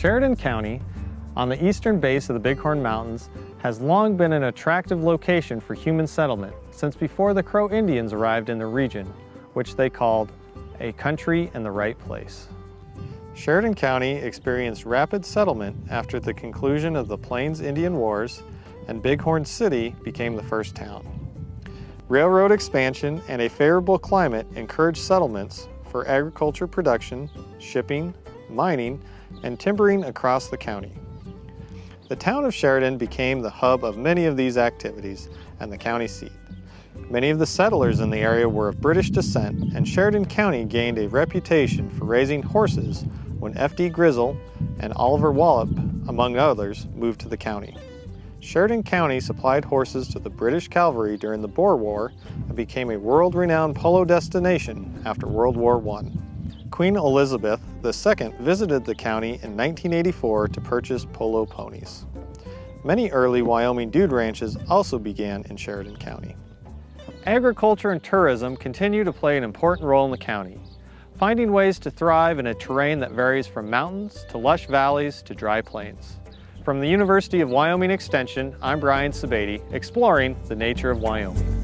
Sheridan County, on the eastern base of the Bighorn Mountains, has long been an attractive location for human settlement since before the Crow Indians arrived in the region, which they called a country in the right place. Sheridan County experienced rapid settlement after the conclusion of the Plains Indian Wars and Bighorn City became the first town. Railroad expansion and a favorable climate encouraged settlements for agriculture production, shipping, mining, and timbering across the county. The town of Sheridan became the hub of many of these activities and the county seat. Many of the settlers in the area were of British descent and Sheridan County gained a reputation for raising horses when F.D. Grizzle and Oliver Wallop, among others, moved to the county. Sheridan County supplied horses to the British cavalry during the Boer War and became a world-renowned polo destination after World War I. Queen Elizabeth II visited the county in 1984 to purchase polo ponies. Many early Wyoming dude ranches also began in Sheridan County. Agriculture and tourism continue to play an important role in the county, finding ways to thrive in a terrain that varies from mountains to lush valleys to dry plains. From the University of Wyoming Extension, I'm Brian Sebade, exploring the nature of Wyoming.